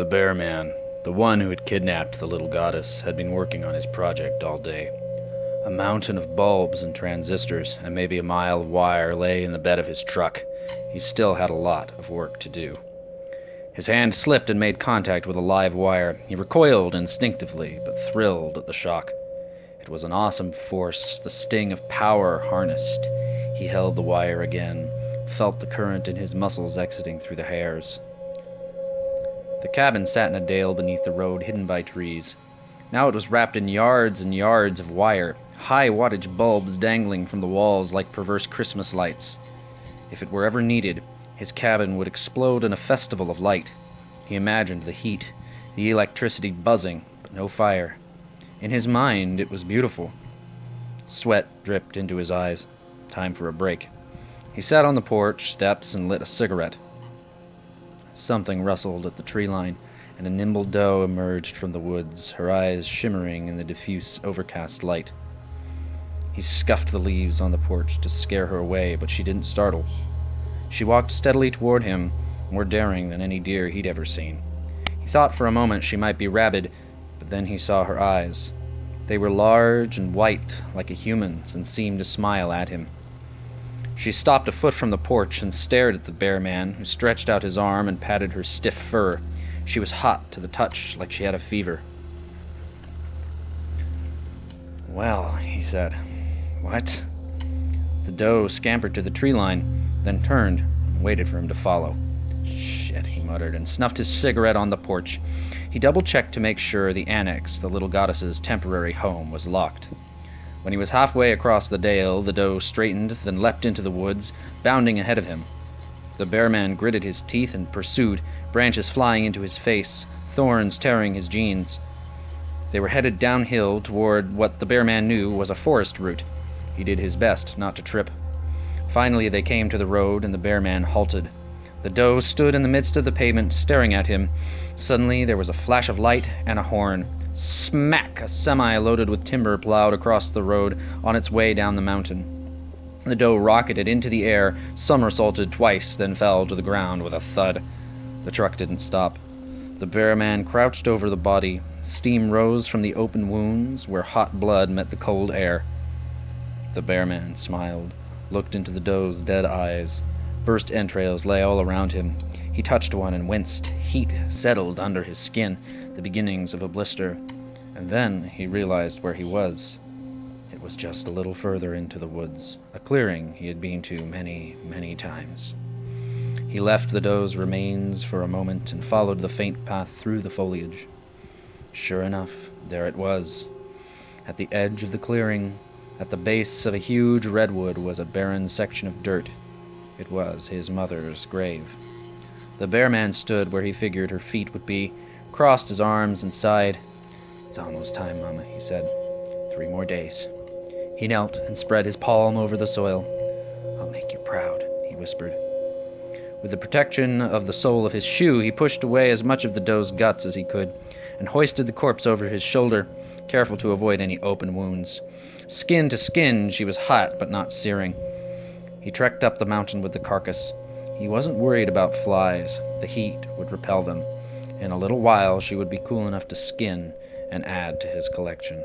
The bear man, the one who had kidnapped the little goddess, had been working on his project all day. A mountain of bulbs and transistors and maybe a mile of wire lay in the bed of his truck. He still had a lot of work to do. His hand slipped and made contact with a live wire. He recoiled instinctively, but thrilled at the shock. It was an awesome force, the sting of power harnessed. He held the wire again, felt the current in his muscles exiting through the hairs. The cabin sat in a dale beneath the road, hidden by trees. Now it was wrapped in yards and yards of wire, high wattage bulbs dangling from the walls like perverse Christmas lights. If it were ever needed, his cabin would explode in a festival of light. He imagined the heat, the electricity buzzing, but no fire. In his mind, it was beautiful. Sweat dripped into his eyes. Time for a break. He sat on the porch steps and lit a cigarette. Something rustled at the tree line, and a nimble doe emerged from the woods, her eyes shimmering in the diffuse, overcast light. He scuffed the leaves on the porch to scare her away, but she didn't startle. She walked steadily toward him, more daring than any deer he'd ever seen. He thought for a moment she might be rabid, but then he saw her eyes. They were large and white, like a human's, and seemed to smile at him. She stopped a foot from the porch and stared at the bear man, who stretched out his arm and patted her stiff fur. She was hot to the touch, like she had a fever. Well, he said. What? The doe scampered to the tree line, then turned and waited for him to follow. Shit, he muttered, and snuffed his cigarette on the porch. He double checked to make sure the annex, the little goddess's temporary home, was locked. When he was halfway across the dale, the doe straightened, then leapt into the woods, bounding ahead of him. The bear man gritted his teeth and pursued, branches flying into his face, thorns tearing his jeans. They were headed downhill toward what the bear man knew was a forest route. He did his best not to trip. Finally, they came to the road, and the bear man halted. The doe stood in the midst of the pavement, staring at him. Suddenly, there was a flash of light and a horn. Smack! A semi loaded with timber plowed across the road on its way down the mountain. The doe rocketed into the air, somersaulted twice, then fell to the ground with a thud. The truck didn't stop. The bear man crouched over the body. Steam rose from the open wounds where hot blood met the cold air. The bear man smiled, looked into the doe's dead eyes. Burst entrails lay all around him. He touched one and winced. Heat settled under his skin, the beginnings of a blister. And then he realized where he was. It was just a little further into the woods, a clearing he had been to many, many times. He left the doe's remains for a moment and followed the faint path through the foliage. Sure enough, there it was. At the edge of the clearing, at the base of a huge redwood, was a barren section of dirt. It was his mother's grave. The bear man stood where he figured her feet would be, crossed his arms, and sighed. It's almost time, Mama, he said. Three more days. He knelt and spread his palm over the soil. I'll make you proud, he whispered. With the protection of the sole of his shoe, he pushed away as much of the doe's guts as he could and hoisted the corpse over his shoulder, careful to avoid any open wounds. Skin to skin, she was hot but not searing. He trekked up the mountain with the carcass. He wasn't worried about flies. The heat would repel them. In a little while, she would be cool enough to skin and add to his collection.